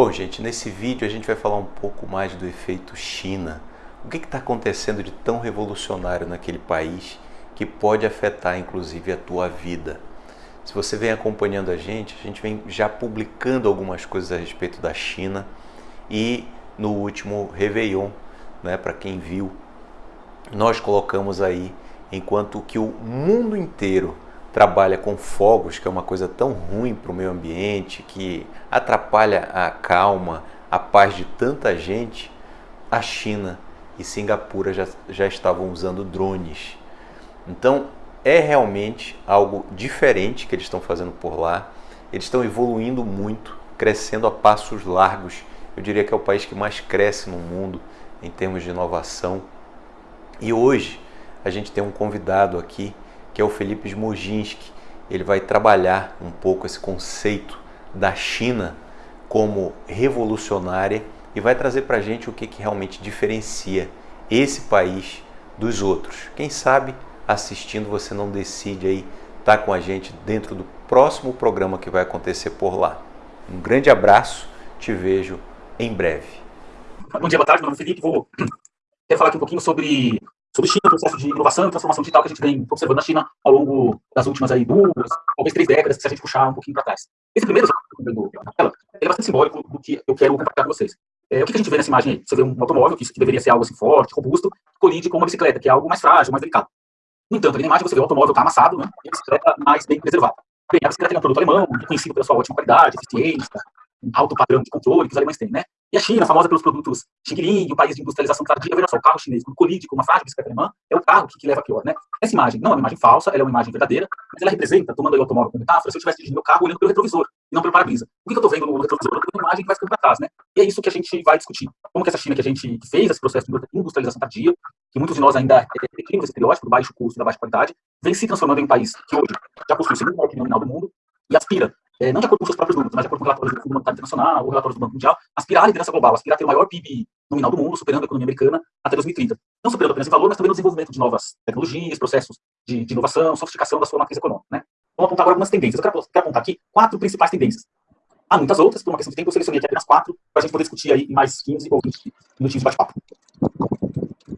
Bom, gente, nesse vídeo a gente vai falar um pouco mais do efeito China. O que está acontecendo de tão revolucionário naquele país que pode afetar inclusive a tua vida? Se você vem acompanhando a gente, a gente vem já publicando algumas coisas a respeito da China e no último Réveillon, né, para quem viu, nós colocamos aí enquanto que o mundo inteiro trabalha com fogos, que é uma coisa tão ruim para o meio ambiente, que atrapalha a calma, a paz de tanta gente, a China e Singapura já, já estavam usando drones. Então é realmente algo diferente que eles estão fazendo por lá. Eles estão evoluindo muito, crescendo a passos largos. Eu diria que é o país que mais cresce no mundo em termos de inovação. E hoje a gente tem um convidado aqui, que é o Felipe Smoginski. Ele vai trabalhar um pouco esse conceito da China como revolucionária e vai trazer para a gente o que, que realmente diferencia esse país dos outros. Quem sabe assistindo você não decide aí estar tá com a gente dentro do próximo programa que vai acontecer por lá. Um grande abraço, te vejo em breve. Bom dia, boa tarde, meu nome é Felipe, vou quero falar aqui um pouquinho sobre sobre China, o processo de inovação e transformação digital que a gente vem observando na China ao longo das últimas aí duas, talvez três décadas, se a gente puxar um pouquinho para trás. Esse primeiro exemplo ele é bastante simbólico do que eu quero compartilhar com vocês. É, o que a gente vê nessa imagem aí? Você vê um automóvel, que, que deveria ser algo assim forte, robusto, colide com uma bicicleta, que é algo mais frágil, mais delicado. No entanto, ali na imagem você vê o automóvel está amassado, né, e a bicicleta mais bem preservada. Bem, a bicicleta é um produto alemão, conhecido pela sua ótima qualidade, eficiência, alto padrão de controle que os alemães têm, né? E a China, famosa pelos produtos Xing o país de industrialização tardia, veja só, o carro chinês, quando colide com uma frágil bicicleta alemã, é o carro que, que leva a pior, né? Essa imagem não é uma imagem falsa, ela é uma imagem verdadeira, mas ela representa, tomando o automóvel como metáfora, se eu estivesse dirigindo meu carro olhando pelo retrovisor, e não pelo para-brisa. O que, que eu estou vendo no retrovisor? Eu estou vendo uma imagem que vai ficando para trás, né? E é isso que a gente vai discutir. Como que essa China que a gente fez, esse processo de industrialização tardia, que muitos de nós ainda temos esse estereótipo do baixo custo, da baixa qualidade, vem se transformando em um país que hoje já possui o segundo maior nominal do mundo e aspira é, não de acordo com seus próprios números, mas de acordo com relatórios do Fundo Monetário Internacional ou relatórios do Banco Mundial, aspirar à liderança global, aspirar a ter o maior PIB nominal do mundo, superando a economia americana até 2030. Não superando apenas em valor, mas também no desenvolvimento de novas tecnologias, processos de, de inovação, sofisticação da sua matriz econômica. Né? Vamos apontar agora algumas tendências. Eu quero, quero apontar aqui quatro principais tendências. Há muitas outras, por uma questão de tempo, eu selecionei aqui apenas quatro, para a gente poder discutir aí em mais 15 ou 20 minutinhos de bate-papo.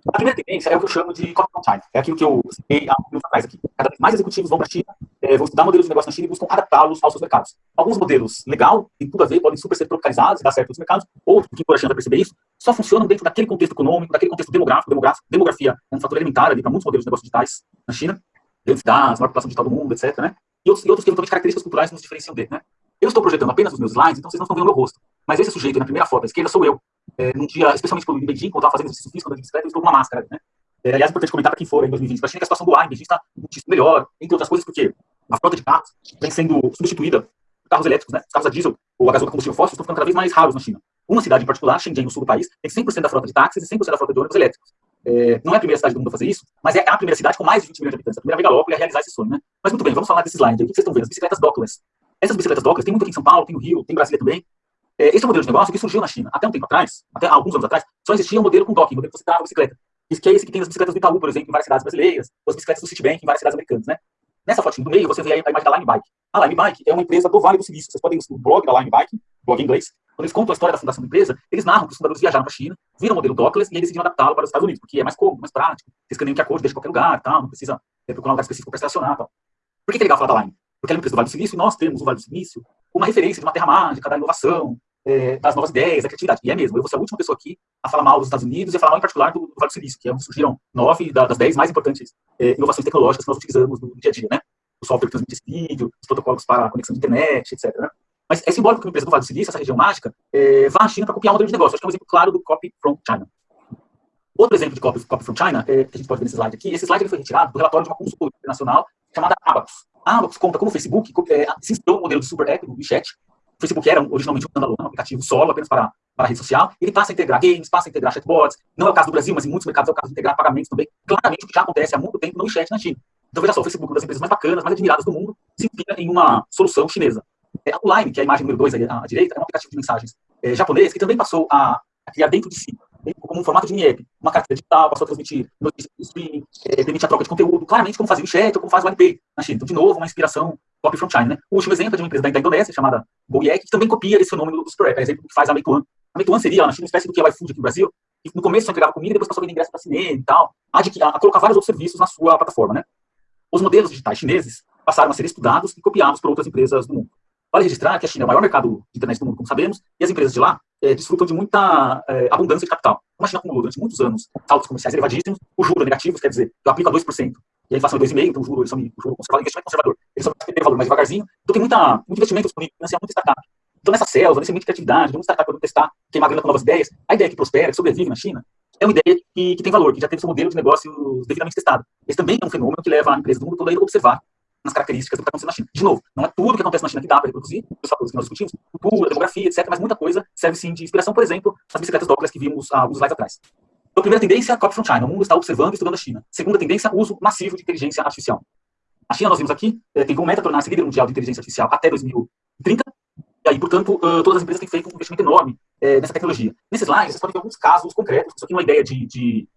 A primeira tendência é o que eu chamo de copy from China. É aquilo que eu citei há um atrás aqui. Cada vez mais executivos vão para a China, é, vão estudar modelos de negócio na China e buscam adaptá-los aos seus mercados. Alguns modelos, legal, tem tudo a ver, podem super ser tropicalizados, dar certo nos mercados. Outros, que por a perceber isso, só funcionam dentro daquele contexto econômico, daquele contexto demográfico. demográfico demografia é um fator elementar ali para muitos modelos de negócios digitais na China. Grandes cidades, maior população digital do mundo, etc. Né? E outros, e outros que eventualmente características culturais nos diferenciam dele. Né? Eu estou projetando apenas os meus slides, então vocês não estão vendo o meu rosto. Mas esse sujeito na primeira foto à esquerda sou eu. É, num dia, especialmente em Beijing, quando eu estava fazendo exercício físico, andando de bicicleta, eu estou com uma máscara. Né? É, aliás, é importante comentar para quem for em 2020 para a China que a situação do ar em Beijing está muitíssimo melhor, entre outras coisas, porque a frota de carros vem sendo substituída por carros elétricos, né? Os carros a diesel ou a gasóleo combustível fóssil estão ficando cada vez mais raros na China. Uma cidade em particular, Shenzhen, no sul do país, tem 100% da frota de táxis e 100% da frota de ônibus elétricos. É, não é a primeira cidade do mundo a fazer isso, mas é a primeira cidade com mais de 20 milhões de habitantes, a primeira megalópole a realizar esse sonho, né? Mas muito bem, vamos falar desse slide. O que vocês estão vendo? As bicicletas dockless. Essas bicicletas dockless tem muito aqui em São Paulo, tem no Rio, tem em Brasília também. É, esse é modelo de negócio que surgiu na China. Até um tempo atrás, até alguns anos atrás, só existia um modelo com docking, um modelo que você trava a bicicleta. Isso que é esse que tem as bicicletas do Itaú, por exemplo, em várias cidades brasileiras, ou as bicicletas do Citibank em várias cidades americanas, né? Nessa fotinha do meio, você vê a imagem da Line Bike. A Line Bike é uma empresa do Vale do Silício. Vocês podem ir no blog da Line Bike, blog em inglês. Quando eles contam a história da fundação da empresa, eles narram que os fundadores viajaram para a China, viram o modelo dockless e aí decidiram adaptá-lo para os Estados Unidos, porque é mais cômodo, mais prático. Vocês escaneam que a cor deixa em qualquer lugar, tal, não precisa é, procurar um lugar específico para estacionar. Tal. Por que é legal falar da Line? Porque ela é uma empresa do Vale do Silício e nós temos o Vale do Silício uma referência de uma terra mágica, da inovação, é, das novas ideias, da criatividade. E é mesmo, eu vou ser a última pessoa aqui a falar mal dos Estados Unidos e a falar mal em particular do, do Vale do Silício, que é onde surgiram nove das dez mais importantes é, inovações tecnológicas que nós utilizamos no dia a dia, né? O software que transmite vídeo, os protocolos para a conexão de internet, etc. Né? Mas é simbólico que uma empresa do Vale do Silício, essa região mágica, é, vá à China para copiar um modelo de negócio. Acho que é um exemplo claro do copy from China. Outro exemplo de copy, copy from China, é, que a gente pode ver nesse slide aqui, esse slide foi retirado do relatório de uma consultoria internacional chamada Abacus. A Abacus conta como o Facebook é, se inspirou no modelo de Super App, do WeChat, Facebook era originalmente um standalone, um aplicativo solo, apenas para, para a rede social. Ele passa a integrar games, passa a integrar chatbots. Não é o caso do Brasil, mas em muitos mercados é o caso de integrar pagamentos também. Claramente, o que já acontece há muito tempo no WeChat na China. Então, veja só, o Facebook, uma das empresas mais bacanas, mais admiradas do mundo, se inspira em uma solução chinesa. É, a Line, que é a imagem número 2 à direita, é um aplicativo de mensagens é, japonês que também passou a, a criar dentro de si como um formato de mini-app, uma carteira digital, passou a transmitir notícias de streaming, é, permite a troca de conteúdo, claramente como fazia o chat ou como faz o Alipay na China. Então, de novo, uma inspiração copy from China. Né? O último exemplo é de uma empresa da, Indonésia, chamada GoYek, que também copia esse fenômeno do App, é exemplo que faz a Meituan. A Meituan seria, na China, uma espécie do que é o iFood aqui no Brasil, que no começo só entregava comida, depois passou a vender ingresso para cinema e tal, a, a, a colocar vários outros serviços na sua plataforma. Né? Os modelos digitais chineses passaram a ser estudados e copiados por outras empresas do mundo. Vale registrar que a China é o maior mercado de internet do mundo, como sabemos, e as empresas de lá é, desfrutam de muita é, abundância de capital. Como a China acumulou durante muitos anos saltos comerciais elevadíssimos, o juro é negativo, quer dizer, eu aplico a 2%, e a inflação é 2,5%, então o juro, eles o juro conservador, investimento conservador, eles só ter valor mais devagarzinho, então tem muita, muito investimento disponível, financiar muito startup. Então nessa selva, ambiente de criatividade, de um startup para testar, queimar grana com novas ideias, a ideia que prospera, que sobrevive na China, é uma ideia que, que tem valor, que já teve seu modelo de negócio devidamente testado. Esse também é um fenômeno que leva a empresa do mundo todo a observar nas características do que está acontecendo na China. De novo, não é tudo que acontece na China que dá para reproduzir, os fatores que nós discutimos, cultura, demografia, etc., mas muita coisa serve sim de inspiração, por exemplo, as bicicletas Douglas que vimos há alguns slides atrás. Então, primeira tendência, copy from China. O mundo está observando e estudando a China. Segunda tendência, uso massivo de inteligência artificial. A China, nós vimos aqui, eh, tem como meta tornar-se líder mundial de inteligência artificial até 2030. E aí, portanto, uh, todas as empresas têm feito um investimento enorme uh, nessa tecnologia. Nesses slides, vocês podem ver alguns casos concretos. Isso aqui é uma ideia de, de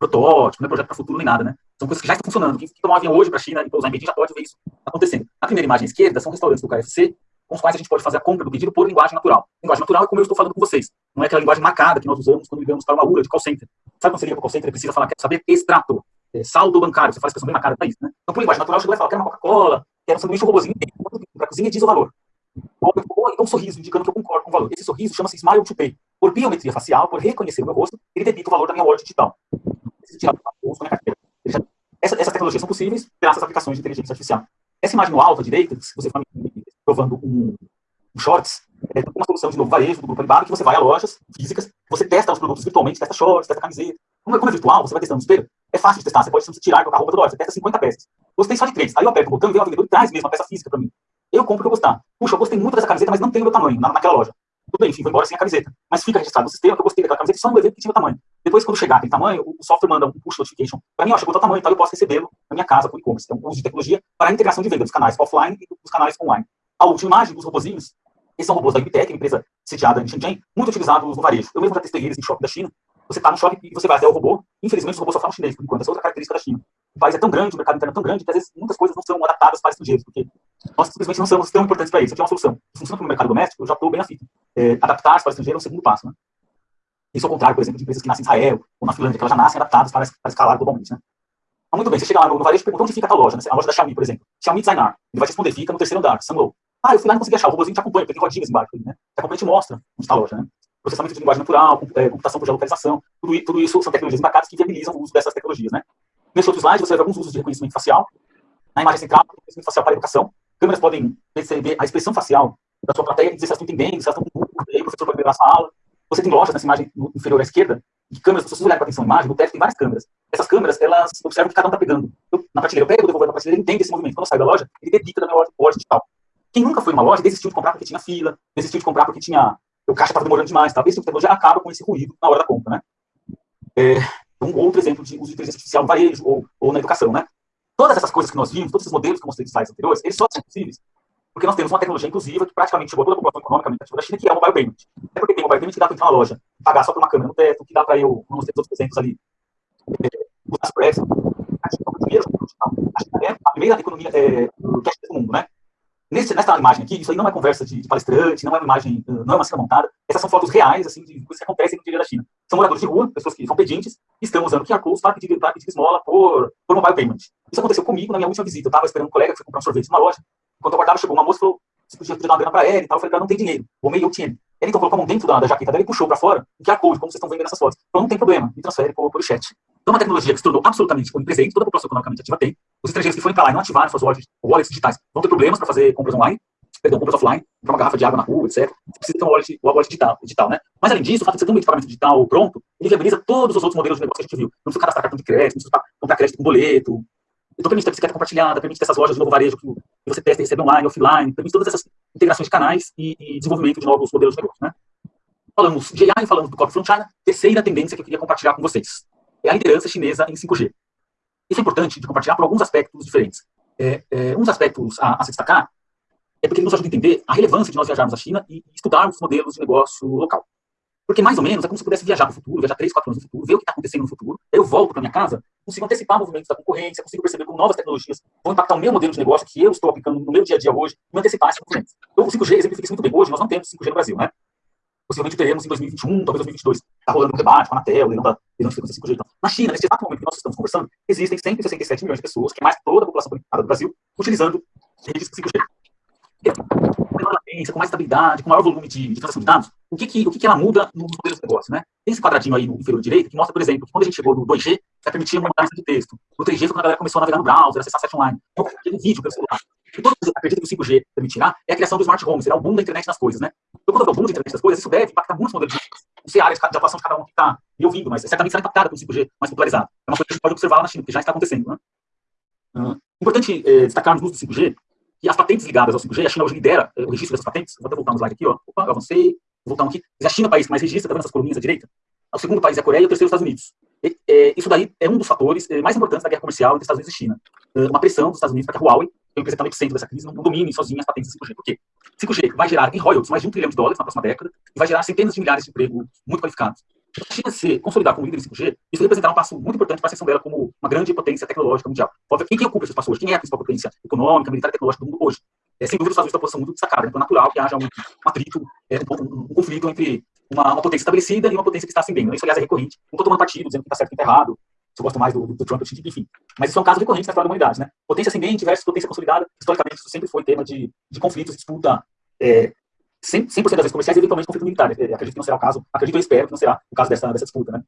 protótipo, não é projeto para futuro nem nada, né? São coisas que já estão funcionando. Quem tomar um avião hoje para a China e pousar em Beijing já pode ver isso acontecendo. A primeira imagem à esquerda são restaurantes do KFC, com os quais a gente pode fazer a compra do pedido por linguagem natural. Linguagem natural é como eu estou falando com vocês. Não é aquela linguagem marcada que nós usamos quando ligamos para uma URA de call center. Sabe quando você liga para o call center e precisa falar, quer saber extrato, é, saldo bancário, você faz a expressão bem marcada para isso, né? Então, por linguagem natural, chega lá e fala, quero uma Coca-Cola, quero um sanduíche, um para a cozinha diz o valor. Ou, então um sorriso, indicando que eu concordo com o valor. Esse sorriso chama-se Smile to Pay. Por biometria facial, por reconhecer o meu rosto, ele debita o valor da minha wallet digital. Essa, essas tecnologias são possíveis graças às aplicações de inteligência artificial. Essa imagem no alto à direita, se você for provando um, um shorts, é uma solução de novo varejo do grupo Alibaba, que você vai a lojas físicas, você testa os produtos virtualmente, testa shorts, testa camiseta. Como é, como é virtual, você vai testando no espelho, é fácil de testar, você pode tirar e colocar roupa toda hora, você testa 50 peças. Gostei só de três. Aí eu aperto o botão e vem o vendedor e traz mesmo a peça física para mim. Eu compro o que eu gostar. Puxa, eu gostei muito dessa camiseta, mas não tem o meu tamanho na, naquela loja. Tudo bem, enfim, vou embora sem a camiseta. Mas fica registrado no sistema que eu gostei daquela camiseta só no evento que tinha o tamanho. Depois, quando chegar aquele tamanho, o software manda um push notification para mim, ó, chegou o tamanho, então eu posso recebê-lo na minha casa por e-commerce. Então, uso de tecnologia para a integração de venda dos canais offline e dos canais online. A última imagem dos robozinhos, esses são robôs da Ibitec, empresa sediada em Shenzhen, muito utilizados no varejo. Eu mesmo já testei eles em shopping da China. Você está no shopping e você vai até o robô. Infelizmente, os robôs só falam chinês, por enquanto. Essa é outra característica da China. O país é tão grande, o mercado interno é tão grande, que às vezes muitas coisas não são adaptadas para estrangeiros, porque nós simplesmente não somos tão importantes para isso. Aqui é uma solução. Funciona para o mercado doméstico, eu já estou bem afim. É, Adaptar-se para o estrangeiro é o segundo passo. Né? Isso ao contrário, por exemplo, de empresas que nascem em Israel ou na Finlândia, que elas já nascem adaptadas para, para escalar globalmente. Né? Então, muito bem, você chega lá no, no varejo e pergunta onde fica a loja. Né? A loja da Xiaomi, por exemplo. Xiaomi Designar. Ele vai te responder, fica no terceiro andar, Sunlow. Ah, eu fui lá e não consegui achar. O robôzinho te acompanha, porque tem rodinhas embaixo. Né? Te acompanha e te mostra onde está a loja. Né? Processamento de linguagem natural, computação por geolocalização. Tudo, tudo isso são tecnologias embarcadas que viabilizam o uso dessas tecnologias. Né? Nesse outro slide, você ver alguns usos de reconhecimento facial. Na imagem central, reconhecimento facial para a educação. Câmeras podem perceber a expressão facial da sua plateia e dizer se elas estão entendendo, se elas estão com dúvida, aí o professor pode melhorar a aula. Você tem lojas nessa imagem inferior à esquerda, de câmeras, se vocês olharem com atenção a imagem, no teto tem várias câmeras. Essas câmeras, elas observam o que cada um está pegando. Eu, na prateleira, eu pego, eu devolvo na prateleira, ele entende esse movimento. Quando eu saio da loja, ele debita da minha loja, loja digital. Quem nunca foi numa loja desistiu de comprar porque tinha fila, desistiu de comprar porque tinha o caixa estava demorando demais. Tá? Esse tipo de tecnologia acaba com esse ruído na hora da compra. Né? É, um outro exemplo de uso de inteligência artificial no varejo ou, ou na educação. Né? Todas essas coisas que nós vimos, todos esses modelos que eu mostrei nos slides anteriores, eles só são possíveis porque nós temos uma tecnologia inclusiva que praticamente chegou a toda a população economicamente ativa da China, que é o mobile payment. É porque tem mobile payment que dá para entrar na loja, pagar só por uma câmera no teto, que dá para eu, não ter outros exemplos ali, é, usar Express. A China é a primeira economia é, do mundo, né? Nesse, nessa imagem aqui, isso aí não é conversa de, de, palestrante, não é uma imagem, não é uma cena montada. Essas são fotos reais, assim, de coisas que acontecem no dia da China. São moradores de rua, pessoas que são pedintes, estão usando QR Codes para pedir, para pedir esmola por, por mobile payment. Isso aconteceu comigo na minha última visita. Eu estava esperando um colega que foi comprar um sorvete numa loja. Enquanto eu aguardava, chegou uma moça e falou, se podia pedir uma grana para ela e tal. Eu falei, ela não tem dinheiro. O meio eu tinha. Ele então colocou a mão dentro da, da jaqueta dela e puxou para fora o QR Code, como vocês estão vendo nessas fotos. Então não tem problema, me transfere por, por chat. Então, é uma tecnologia que se tornou absolutamente onipresente, toda a população economicamente ativa tem. Os estrangeiros que forem para lá e não ativarem suas wallets, wallets digitais vão ter problemas para fazer compras online, perdão, compras offline, comprar uma garrafa de água na rua, etc. Você precisa ter uma wallet, uma wallet digital, digital, né? Mas, além disso, o fato de você ter um meio de pagamento digital pronto, ele viabiliza todos os outros modelos de negócio que a gente viu. Não precisa cadastrar cartão de crédito, não precisa comprar crédito com boleto. Então, permite ter bicicleta compartilhada, permite ter essas lojas de novo varejo que você testa e recebe online, offline, permite todas essas integrações de canais e, e desenvolvimento de novos modelos de negócio, né? Falamos de AI, falamos do Copy from China. Terceira tendência que eu queria compartilhar com vocês é a liderança chinesa em 5G. Isso é importante de compartilhar por alguns aspectos diferentes. É, é, um dos aspectos a, a, se destacar é porque ele nos ajuda a entender a relevância de nós viajarmos à China e, estudarmos modelos de negócio local. Porque mais ou menos é como se eu pudesse viajar para o futuro, viajar 3, 4 anos no futuro, ver o que está acontecendo no futuro, eu volto para minha casa, consigo antecipar movimentos da concorrência, consigo perceber como novas tecnologias vão impactar o meu modelo de negócio que eu estou aplicando no meu dia a dia hoje, e antecipar esses movimentos. Então, o 5G exemplifica isso muito bem. Hoje nós não temos 5G no Brasil, né? Possivelmente teremos em 2021, talvez 2022. Está rolando um debate com a Anatel, leilão da leilão de frequência 5G. Então, na China, nesse exato momento que nós estamos conversando, existem 167 milhões de pessoas, que é mais toda a população do Brasil, utilizando redes 5G com maior latência, com mais estabilidade, com maior volume de, de transação de dados, o que, que, o que, que ela muda no modelo de negócio, né? Tem esse quadradinho aí no inferior direito que mostra, por exemplo, que quando a gente chegou no 2G, já permitia uma mudança de texto. No 3G foi quando a galera começou a navegar no browser, acessar site online. Então, aquele vídeo pelo celular. E todo mundo acredita que o 5G permitirá é a criação do smart home, será o boom da internet das coisas, né? Então, quando eu o boom da internet das coisas, isso deve impactar muitos modelos de. Não sei a área de atuação de cada um que está me ouvindo, mas certamente será impactada pelo 5G mais popularizado. É uma coisa que a gente pode observar lá na China, que já está acontecendo, né? Uhum. Importante é, destacar no uso do 5G e as patentes ligadas ao 5G, a China hoje lidera eh, o registro dessas patentes. Vou até voltar um slide aqui, ó. Opa, eu avancei. Vou voltar um aqui. A China é o país que mais registra, tá vendo essas coluninhas à direita? O segundo país é a Coreia e o terceiro é os Estados Unidos. E, é, isso daí é um dos fatores é, mais importantes da guerra comercial entre Estados Unidos e China. É, uma pressão dos Estados Unidos para que a Huawei, que é o empresa que epicentro dessa crise, não domine sozinha as patentes do 5G. Por quê? 5G vai gerar em royalties mais de um trilhão de dólares na próxima década e vai gerar centenas de milhares de empregos muito qualificados. A China se consolidar como líder em 5G, isso representará um passo muito importante para a ascensão dela como uma grande potência tecnológica mundial. Quem que ocupa esse espaço hoje? Quem é a principal potência econômica, militar e tecnológica do mundo hoje? É, sem dúvida, os Estados Unidos estão posição muito destacada. Então, é natural que haja um, um atrito, é, um, um, conflito entre uma, uma, potência estabelecida e uma potência que está ascendendo. Isso, aliás, é recorrente. Não estou tomando partido, dizendo que está certo e está errado. Se eu gosto mais do, do, do Trump, enfim. Mas isso é um caso recorrente na história da humanidade. Né? Potência ascendente versus potência consolidada. Historicamente, isso sempre foi tema de, de conflitos, disputa é, 100%, 100 das vezes comerciais e eventualmente conflito militar. É, acredito que não será o caso, acredito e espero que não será o caso dessa, dessa disputa. Né?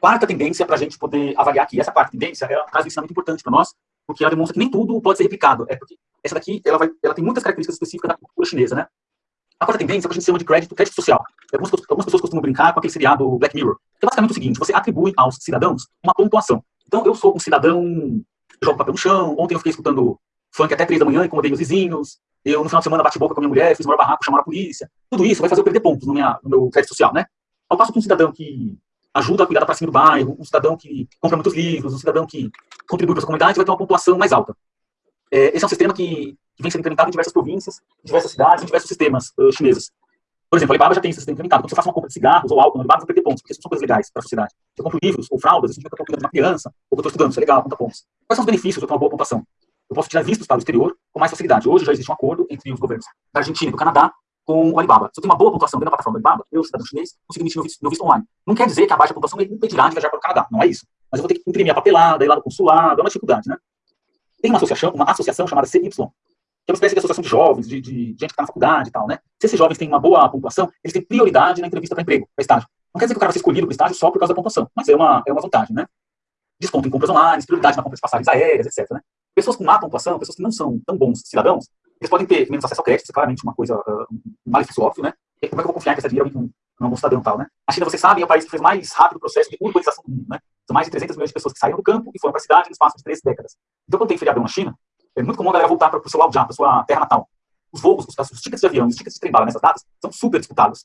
Quarta tendência para a gente poder avaliar aqui, essa quarta tendência é um caso de ensinamento importante para nós, porque ela demonstra que nem tudo pode ser replicado. É porque essa daqui, ela, vai, ela tem muitas características específicas da cultura chinesa, né? A quarta tendência é o que a gente chama de crédito, crédito social. Algumas, algumas pessoas costumam brincar com aquele seriado Black Mirror, é basicamente o seguinte, você atribui aos cidadãos uma pontuação. Então, eu sou um cidadão, jogo papel no chão, ontem eu fiquei escutando funk até três da manhã, incomodei meus vizinhos, eu no final de semana bati boca com a minha mulher, fiz o maior barraco, chamaram a polícia. Tudo isso vai fazer eu perder pontos no, minha, no meu crédito social, né? Ao passo que um cidadão que ajuda a cuidar da pracinha do bairro, um cidadão que compra muitos livros, um cidadão que contribui para a comunidade vai ter uma pontuação mais alta. É, esse é um sistema que, que, vem sendo implementado em diversas províncias, em diversas cidades, em diversos sistemas uh, chineses. Por exemplo, a Alibaba já tem esse sistema implementado. Quando você faz uma compra de cigarros ou álcool na Alibaba, você perder pontos, porque isso são coisas legais para a sociedade. Se eu compro livros ou fraldas, isso significa que eu estou cuidando de uma criança, ou que eu estou estudando, isso é legal, conta pontos. Quais são os benefícios de ter uma boa pontuação? Eu posso tirar vistos para o exterior com mais facilidade. Hoje já existe um acordo entre os governos da Argentina e do Canadá com o Alibaba. Se eu tenho uma boa pontuação dentro da plataforma do Alibaba, eu, cidadão chinês, consigo emitir meu visto, meu visto online. Não quer dizer que a baixa pontuação me impedirá de viajar para o Canadá. Não é isso. Mas eu vou ter que imprimir a papelada, ir lá no consulado, é uma dificuldade, né? Tem uma associação, uma associação chamada CY, é uma espécie de associação de jovens, de, de gente que está na faculdade e tal, né? Se esses jovens têm uma boa pontuação, eles têm prioridade na entrevista para emprego, para estágio. Não quer dizer que o cara vai ser escolhido para estágio só por causa da pontuação, mas é uma, é uma vantagem, né? Desconto em compras online, prioridade na compra de passagens aéreas, etc. Né? Pessoas com má pontuação, pessoas que não são tão bons cidadãos, eles podem ter menos acesso ao crédito, isso é claramente uma coisa, uh, um malefício óbvio, né? E como é que eu vou confiar que essa dinheiro alguém não é um bom cidadão tal, né? A China, vocês sabem, é o país que fez mais rápido o processo de urbanização do mundo, né? São mais de 300 milhões de pessoas que saíram do campo e foram para a cidade no espaço de três décadas. Então, quando tem feriadão na China, é muito comum a galera voltar para o seu já, para sua terra natal. Os voos, os, os tickets de avião, os tickets de trem bala nessas datas são super disputados.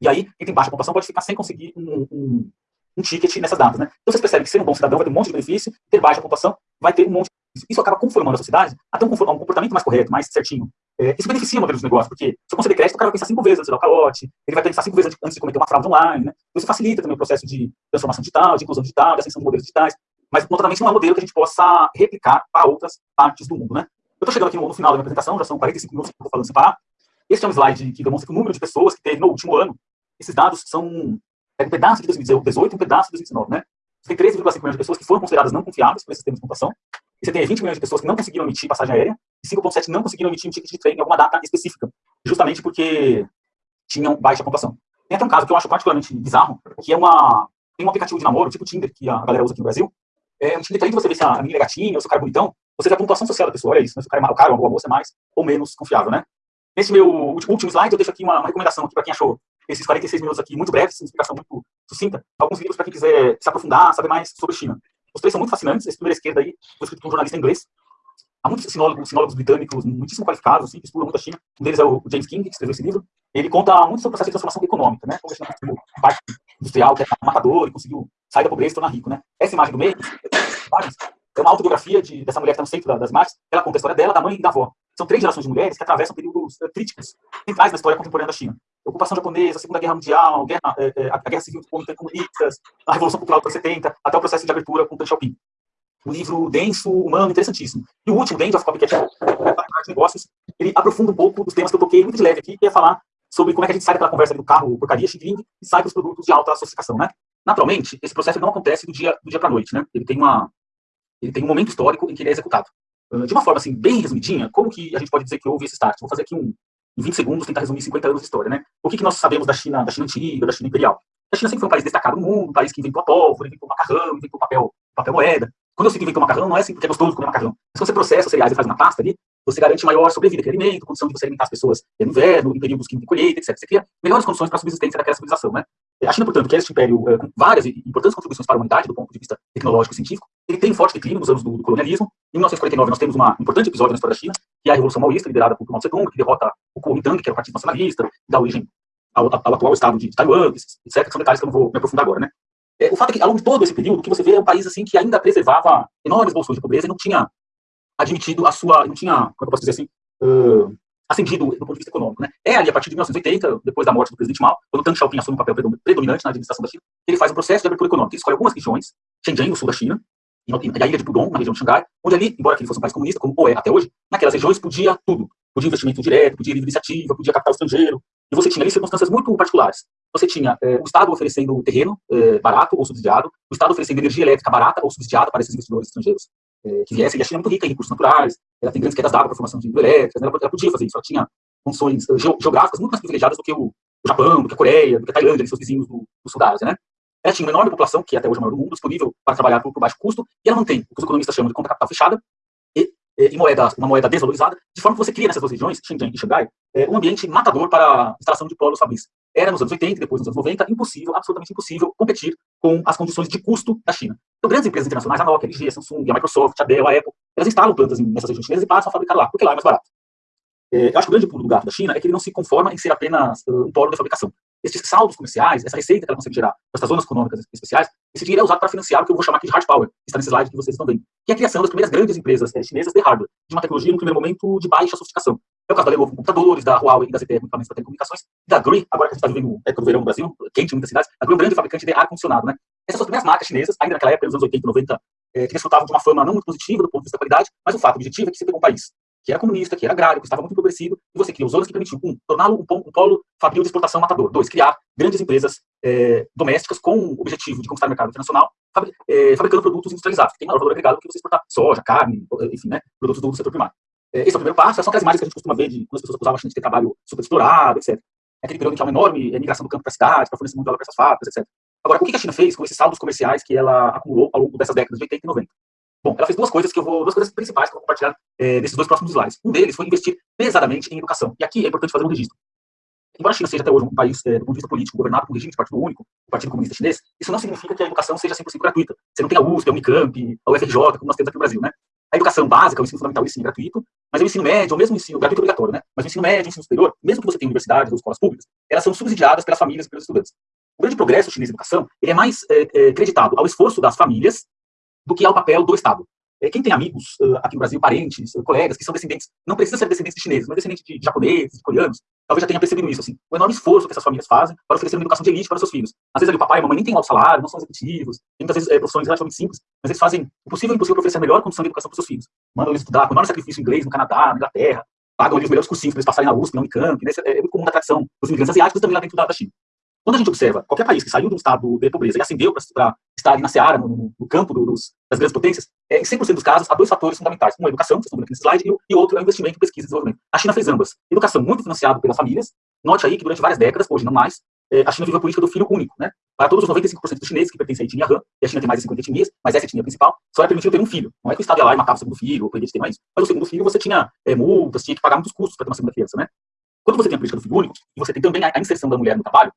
E aí, quem tem baixa pontuação pode ficar sem conseguir um, um, um ticket nessas datas, né? Então, vocês percebem que ser um bom cidadão vai ter um monte de benefício, ter baixa pontuação vai ter um monte de... Isso acaba conformando a sociedade a ter um, comportamento mais correto, mais certinho. É, isso beneficia o modelo de negócio, porque se eu conceder crédito, o cara vai pensar cinco vezes antes de dar o calote, ele vai pensar cinco vezes antes de cometer uma fraude online, né? Então, isso facilita também o processo de transformação digital, de inclusão digital, de ascensão de modelos digitais, mas, notadamente, não é um modelo que a gente possa replicar para outras partes do mundo, né? Eu estou chegando aqui no, no, final da minha apresentação, já são 45 minutos que eu estou falando sem parar. Este é um slide que demonstra que o número de pessoas que teve no último ano, esses dados são é um pedaço de 2018 e um pedaço de 2019, né? Você tem 13,5 milhões de pessoas que foram consideradas não confiáveis por esse sistema de pontuação, e você tem 20 milhões de pessoas que não conseguiram emitir passagem aérea, e 5,7 não conseguiram emitir um ticket de trem em alguma data específica, justamente porque tinham baixa pontuação. Tem até um caso que eu acho particularmente bizarro, que é uma, tem um aplicativo de namoro, tipo Tinder, que a galera usa aqui no Brasil. É além de você ver se a menina é gatinha ou se o cara é bonitão, você vê a pontuação social da pessoa, olha isso, né? se o cara é mal, o cara ou uma boa moça é mais ou menos confiável, né? Nesse meu último slide, eu deixo aqui uma, uma recomendação para quem achou esses 46 minutos aqui muito breves, uma explicação muito sucinta, alguns livros para quem quiser se aprofundar, saber mais sobre China. Os três são muito fascinantes. Esse primeiro esquerda aí foi escrito por um jornalista inglês. Há muitos sinólogos, sinólogos britânicos muitíssimo qualificados, assim, que estudam muito a China. Um deles é o James King, que escreveu esse livro. Ele conta muito sobre o processo de transformação econômica, né? Como a China parte industrial, que é matador, e conseguiu sair da pobreza e tornar rico, né? Essa imagem do meio é uma autobiografia de, dessa mulher que está no centro das imagens. Ela conta a história dela, da mãe e da avó. são três gerações de mulheres que atravessam períodos uh, críticos centrais na história contemporânea da China. A ocupação japonesa, a Segunda Guerra Mundial, a Guerra, é, a Guerra Civil contra comunistas, a Revolução Cultural dos anos 70, até o processo de abertura com Deng Xiaoping. Um livro denso, humano, interessantíssimo. E o último, The End of Copycat Negócios, ele aprofunda um pouco dos temas que eu toquei muito de leve aqui, que é falar sobre como é que a gente sai daquela conversa do carro porcaria, xing e sai para os produtos de alta sofisticação, né? Naturalmente, esse processo não acontece do dia, do dia para a noite, né? Ele tem, uma, ele tem um momento histórico em que ele é executado. De uma forma, assim, bem resumidinha, como que a gente pode dizer que houve esse start? Vou fazer aqui um, em 20 segundos, tentar resumir 50 anos de história, né? O que, que nós sabemos da China, da China antiga, da China imperial? A China sempre foi um país destacado no mundo, um país que inventou a pólvora, inventou o macarrão, inventou papel, papel moeda. Quando eu que inventou macarrão, não é assim porque é gostoso comer macarrão. Mas quando você processa cereais e faz uma pasta ali, você garante maior sobrevida, que alimento, condição de você alimentar as pessoas no inverno, em períodos de colheita, etc. Você cria melhores condições para a subsistência daquela civilização, né? A China, portanto, que é este império é, com várias e importantes contribuições para a humanidade do ponto de vista tecnológico e científico, ele tem um forte declínio nos anos do, do colonialismo. Em 1949, nós temos um importante episódio na história da China, que é a Revolução Maoísta, liderada por Mao Tse-tung, que derrota o Kuomintang, que era o Partido Nacionalista, dá origem ao, ao, atual estado de Taiwan, etc., que são detalhes que eu não vou me aprofundar agora, né? É, o fato é que, ao longo de todo esse período, o que você vê é um país assim que ainda preservava enormes bolsões de pobreza e não tinha admitido a sua, não tinha, como é eu posso dizer assim, uh, ascendido do ponto de vista econômico. Né? É ali, a partir de 1980, depois da morte do presidente Mao, quando Deng Xiaoping assume um papel predominante na administração da China, ele faz um processo de abertura econômica. Ele escolhe algumas regiões, Shenzhen, no sul da China, e a ilha de Pudong, na região de Xangai, onde ali, embora ele fosse um país comunista, como o é até hoje, naquelas regiões podia tudo. Podia investimento direto, podia livre iniciativa, podia capital estrangeiro, e você tinha ali circunstâncias muito particulares. Você tinha eh, o Estado oferecendo terreno eh, barato ou subsidiado, o Estado oferecendo energia elétrica barata ou subsidiada para esses investidores estrangeiros eh, que viessem. E a China é muito rica em recursos naturais, ela tem grandes quedas d'água para formação de hidrelétricas, né? ela, podia fazer isso, ela tinha condições geográficas muito mais privilegiadas do que o, o Japão, do que a Coreia, do que a Tailândia, seus vizinhos do, do sul da Ásia, né? Ela tinha uma enorme população, que é até hoje é a maior do mundo, disponível para trabalhar por, por baixo custo, e ela mantém o que os economistas chamam de conta capital fechada, e, moeda, uma moeda desvalorizada, de forma que você cria nessas duas regiões, Xinjiang e Xangai, é, um ambiente matador para a instalação de polos fabris. Era nos anos 80 e depois nos anos 90 impossível, absolutamente impossível, competir com as condições de custo da China. Então, grandes empresas internacionais, a Nokia, a LG, a Samsung, a Microsoft, a Dell, a Apple, elas instalam plantas nessas regiões chinesas e passam a fabricar lá, porque lá é mais barato. É, eu acho que o grande pulo do gato da China é que ele não se conforma em ser apenas uh, um polo de fabricação. Esses saldos comerciais, essa receita que ela consegue gerar essas zonas econômicas especiais, esse dinheiro é usado para financiar o que eu vou chamar aqui de hard power, que está nesse slide que vocês estão vendo, que é a criação das primeiras grandes empresas é, chinesas de hardware, de uma tecnologia, no primeiro momento, de baixa sofisticação. É o caso da Lenovo com computadores, da Huawei e da ZTE equipamentos para telecomunicações, da Gree, agora que a gente está vivendo época do verão no Brasil, quente em muitas cidades, a Gree é um grande fabricante de ar-condicionado, né? Essas são as primeiras marcas chinesas, ainda naquela época, nos anos 80 e 90, é, que desfrutavam de uma fama não muito positiva do ponto de vista da qualidade, mas o fato objetivo é que você pegou um país que era comunista, que era agrário, que estava muito empobrecido, e você cria os zonas que permitiam, um, torná-lo um, um, polo fabril de exportação matador. Dois, criar grandes empresas é, domésticas com o objetivo de conquistar o mercado internacional, fabri é, fabricando produtos industrializados, que tem maior valor agregado do que você exportar soja, carne, enfim, né, produtos do setor primário. É, esse é o primeiro passo, são aquelas imagens que a gente costuma ver de quando as pessoas acusavam a gente de ter trabalho super explorado, etc. É aquele período em que há uma enorme migração do campo para a cidade, para fornecer mundial para essas fábricas, etc. Agora, o que a China fez com esses saldos comerciais que ela acumulou ao longo dessas décadas de 80 e 90? Bom, ela fez duas coisas que eu vou, duas coisas principais que eu vou compartilhar é, nesses dois próximos slides. Um deles foi investir pesadamente em educação. E aqui é importante fazer um registro. Embora a China seja até hoje um país, é, do ponto de vista político, governado por um regime de partido único, o Partido Comunista Chinês, isso não significa que a educação seja 100% gratuita. Você não tem a USP, a Unicamp, a UFRJ, como nós temos aqui no Brasil, né? A educação básica, o ensino fundamental, sim, é gratuito, mas o ensino médio, ou mesmo o ensino gratuito obrigatório, né? Mas o ensino médio, o ensino superior, mesmo que você tenha universidades ou escolas públicas, elas são subsidiadas pelas famílias e pelos estudantes. O grande progresso chinês em educação, ele é mais é, é, creditado ao esforço das famílias do que ao papel do Estado. É, quem tem amigos aqui no Brasil, parentes, colegas, que são descendentes, não precisa ser descendentes de chineses, mas descendentes de, japoneses, de coreanos, talvez já tenha percebido isso, assim, o enorme esforço que essas famílias fazem para oferecer uma educação de elite para seus filhos. Às vezes ali o papai e a mamãe nem têm alto salário, não são executivos, tem muitas vezes é, profissões relativamente simples, mas eles fazem o possível e o impossível para oferecer a melhor condição de educação para seus filhos. Mandam eles estudar com enorme sacrifício inglês no Canadá, na Inglaterra, pagam ali os melhores cursinhos para eles passarem na USP, na Unicamp, né? é, é muito comum a tradição dos imigrantes asiáticos também lá dentro da, da China. Quando a gente observa qualquer país que saiu de um estado de pobreza e ascendeu para estar ali na seara, no, no campo dos, das grandes potências, é, em 100% dos casos, há dois fatores fundamentais. Um é a educação, que estão vendo aqui nesse slide, e, outro é o investimento em pesquisa e desenvolvimento. A China fez ambas. Educação muito financiada pelas famílias. Note aí que durante várias décadas, hoje não mais, é, a China vive a política do filho único. Né? Para todos os 95% dos chineses que pertencem à etnia Han, e a China tem mais de 50 etnias, mas essa etnia principal, só é permitido ter um filho. Não é que o Estado ia lá e matava o segundo filho, ou proibia de ter mais. Mas o segundo filho você tinha é, multas, tinha que pagar muitos custos para ter uma segunda criança. Né? Quando você tem a política do filho único, e você tem também a inserção da mulher no trabalho,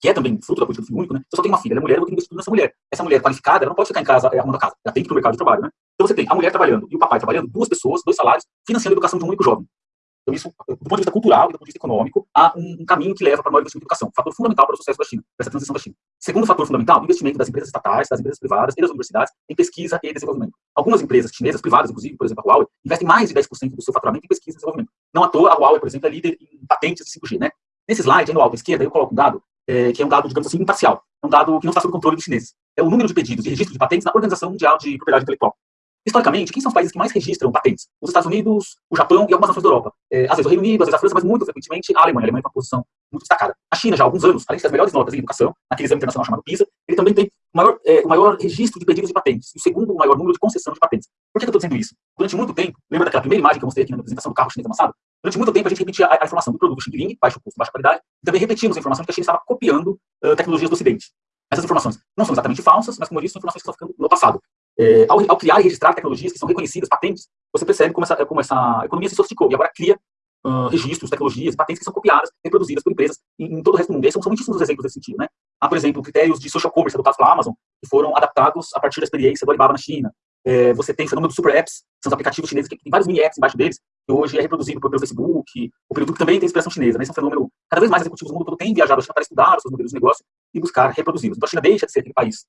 que é também fruto da política do filho único, né? Você só tem uma filha, ela é mulher, eu vou ter que investir nessa mulher. Essa mulher qualificada, ela não pode ficar em casa é, arrumando a casa, ela tem que ir para o mercado de trabalho, né? Então você tem a mulher trabalhando e o papai trabalhando, duas pessoas, dois salários, financiando a educação de um único jovem. Então, isso, do ponto de vista cultural e do ponto de vista econômico, há um, um caminho que leva para maior investimento em educação, fator fundamental para o sucesso da China, para essa transição da China. Segundo fator fundamental, investimento das empresas estatais, das empresas privadas e das universidades em pesquisa e desenvolvimento. Algumas empresas chinesas, privadas, inclusive, por exemplo, a Huawei, investem mais de 10% do seu faturamento em pesquisa e desenvolvimento. Não à toa, a Huawei, por exemplo, é líder em patentes de 5G, né? Nesse slide, aí no alto à esquerda, eu coloco um dado, é, que é um dado, digamos assim, imparcial. É um dado que não está sob controle dos chineses. É o número de pedidos de registro de patentes na Organização Mundial de Propriedade Intelectual. Historicamente, quem são os países que mais registram patentes? Os Estados Unidos, o Japão e algumas nações da Europa. É, às vezes o Reino Unido, às vezes a França, mas muito frequentemente a Alemanha. A Alemanha tem uma posição muito destacada. A China, já há alguns anos, além de ter as melhores notas em educação, naquele exame internacional chamado PISA, ele também tem o maior, é, o maior registro de pedidos de patentes o segundo maior número de concessão de patentes. Por que eu estou dizendo isso? Durante muito tempo, lembra daquela primeira imagem que eu mostrei aqui na apresentação do carro chinês amassado? Durante muito tempo a gente repetia a, a informação do produto Xing baixo custo, baixa qualidade, e também repetimos a informação de que a China estava copiando uh, tecnologias do Ocidente. Essas informações não são exatamente falsas, mas, como eu disse, são informações que estão ficando no passado. É, ao, ao, criar e registrar tecnologias que são reconhecidas, patentes, você percebe como essa, como essa economia se sofisticou e agora cria registros, tecnologias, patentes que são copiadas, reproduzidas por empresas em, em todo o resto do mundo. E são, são muitíssimos exemplos desse sentido. Né? Há, por exemplo, critérios de social commerce adotados pela Amazon, que foram adaptados a partir da experiência do Alibaba na China. É, você tem o fenômeno dos super apps, são os aplicativos chineses que tem vários mini apps embaixo deles, que hoje é reproduzido pelo Facebook, o que também tem inspiração chinesa. Né? Esse é um fenômeno, cada vez mais executivos do mundo todo têm viajado à China para estudar os seus modelos de negócio e buscar reproduzi-los. Então a China deixa de ser aquele país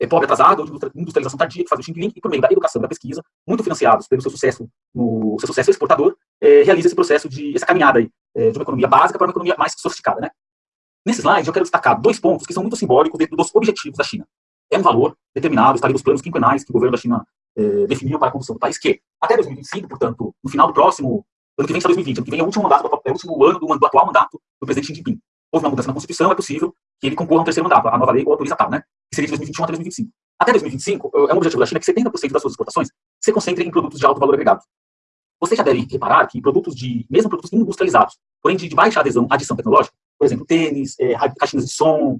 é, pobre atrasado, ou de industrialização tardia, que faz o Xing e por meio da educação, da pesquisa, muito financiados pelo seu sucesso, no seu sucesso exportador, é, realiza esse processo de, essa caminhada aí, é, de uma economia básica para uma economia mais sofisticada, né? Nesse slide, eu quero destacar dois pontos que são muito simbólicos dentro dos objetivos da China. É um valor determinado, está ali nos planos quinquenais que o governo da China é, definiu para a condução do país, que até 2025, portanto, no final do próximo, ano que vem está 2020, ano que vem é o último, mandato, é o último ano do, do atual mandato do presidente Xi Jinping. Houve uma mudança na Constituição, é possível que ele concorra a um terceiro mandato. A nova lei o autoriza tal, né? Que seria de 2021 até 2025. Até 2025, é um objetivo da China que 70% das suas exportações se concentrem em produtos de alto valor agregado. Você já deve reparar que produtos de, mesmo produtos industrializados, porém de, de baixa adesão, adição tecnológica, por exemplo, tênis, é, caixinhas de som,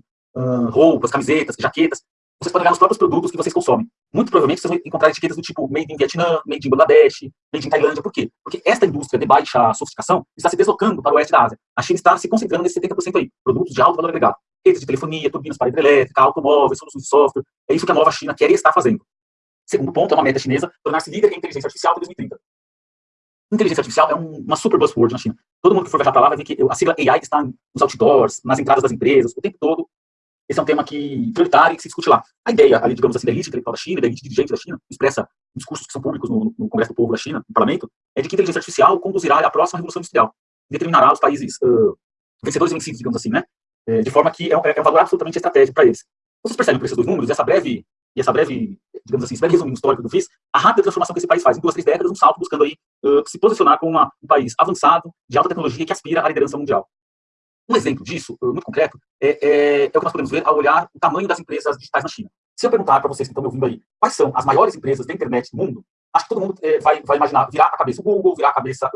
roupas, camisetas, jaquetas, vocês podem olhar nos próprios produtos que vocês consomem. Muito provavelmente vocês vão encontrar etiquetas do tipo Made in Vietnã, Made in Bangladesh, Made in Tailândia. Por quê? Porque esta indústria de baixa sofisticação está se deslocando para o oeste da Ásia. A China está se concentrando nesse 70% aí, produtos de alto valor agregado. Redes de telefonia, turbinas para hidrelétrica, automóveis, soluções de software. É isso que a nova China quer e está fazendo. Segundo ponto, é uma meta chinesa tornar-se líder em inteligência artificial até 2030. Inteligência artificial é um, uma super buzzword na China. Todo mundo que for viajar para lá vai ver que a sigla AI está nos outdoors, nas entradas das empresas, o tempo todo. Esse é um tema que prioritário e que se discute lá. A ideia, ali, digamos assim, da elite intelectual da China, da elite dirigente da China, expressa em discursos que são públicos no, no, Congresso do Povo da China, no parlamento, é de que a inteligência artificial conduzirá à próxima revolução industrial. Determinará os países uh, vencedores e vencidos, digamos assim, né? É, de forma que é um, é um valor absolutamente estratégico para eles. Vocês percebem por esses dois números, essa breve e essa breve, digamos assim, esse breve resumo histórico que eu fiz, a rápida transformação que esse país faz em duas, três décadas, um salto buscando aí uh, se posicionar como uma, um país avançado, de alta tecnologia, que aspira à liderança mundial. Um exemplo disso, uh, muito concreto, é, é, é, o que nós podemos ver ao olhar o tamanho das empresas digitais na China. Se eu perguntar para vocês que estão me ouvindo aí, quais são as maiores empresas da internet do mundo, acho que todo mundo é, vai, vai imaginar, virar a cabeça o Google, virar a cabeça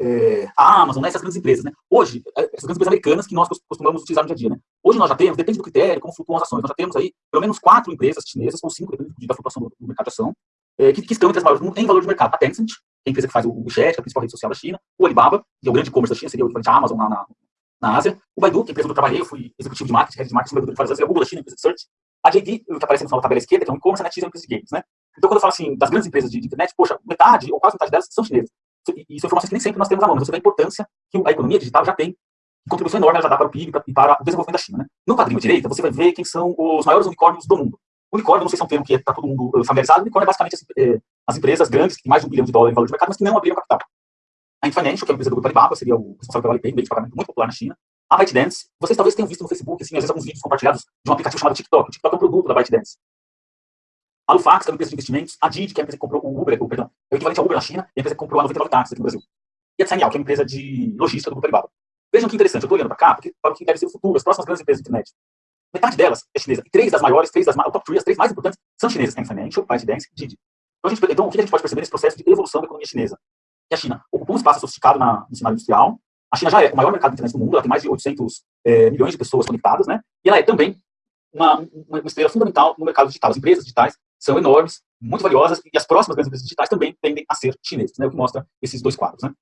é, a Amazon, né, essas grandes empresas. Né? Hoje, é, essas grandes empresas americanas que nós costumamos utilizar no dia a dia. Né? Hoje nós já temos, depende do critério, como flutuam as ações, nós já temos aí pelo menos quatro empresas chinesas, ou cinco, dependendo da flutuação do, do mercado de ação, é, que, que, estão entre as maiores em valor de mercado. A Tencent, que é a empresa que faz o WeChat, a principal rede social da China, o Alibaba, que é o grande e-commerce da China, seria o equivalente à Amazon na, na, na, Ásia, o Baidu, que é a empresa onde eu trabalhei, eu fui executivo de marketing, head de marketing, Baidu, faz a Google da China, empresa de search, a JD, que aparece no final da tabela esquerda, que é um e-commerce, a NetEase é uma empresa de games, né? Então, quando eu falo assim, das grandes empresas de, de internet, poxa, metade, ou quase metade delas são chinesas e são informações que nem sempre nós temos à mão. Você vê a importância que a economia digital já tem, contribuição enorme ela já dá para o PIB e para o desenvolvimento da China. Né? No quadrinho direita, você vai ver quem são os maiores unicórnios do mundo. Unicórnio, não sei se é um termo que está todo mundo eh, familiarizado, unicórnio é basicamente as, é, as, empresas grandes, que têm mais de um bilhão de dólares em valor de mercado, mas que não abriram capital. A Infinancial, que é a empresa do grupo Alibaba, seria o responsável pela Alipay, meio de pagamento muito popular na China. A ByteDance, vocês talvez tenham visto no Facebook, assim, às vezes alguns vídeos compartilhados de um aplicativo chamado TikTok. O TikTok é um produto da ByteDance. A Lufax, que é uma empresa de investimentos. A Didi, que é a empresa que comprou o Uber, o, perdão, é o equivalente ao Uber na China, e a empresa que comprou a 99 táxis aqui no Brasil e a Tsanial, que é uma empresa de logística do grupo Alibaba. Vejam que interessante, eu estou olhando para cá, porque para o que deve ser o futuro, as próximas grandes empresas de internet. Metade delas é chinesa, e três das maiores, três das top 3, as três mais importantes, são chinesas, Tencent Financial, ByteDance e Didi. Então, gente, então, o que a gente pode perceber nesse processo de evolução da economia chinesa? Que a China ocupou um espaço sofisticado na, no cenário industrial, a China já é o maior mercado de internet do mundo, ela tem mais de 800 é, eh, milhões de pessoas conectadas, né? E ela é também uma, uma estrela fundamental no mercado digital. As empresas digitais são enormes, muito valiosas, e as próximas grandes empresas digitais também tendem a ser chinesas, né? O que mostra esses dois quadros, né?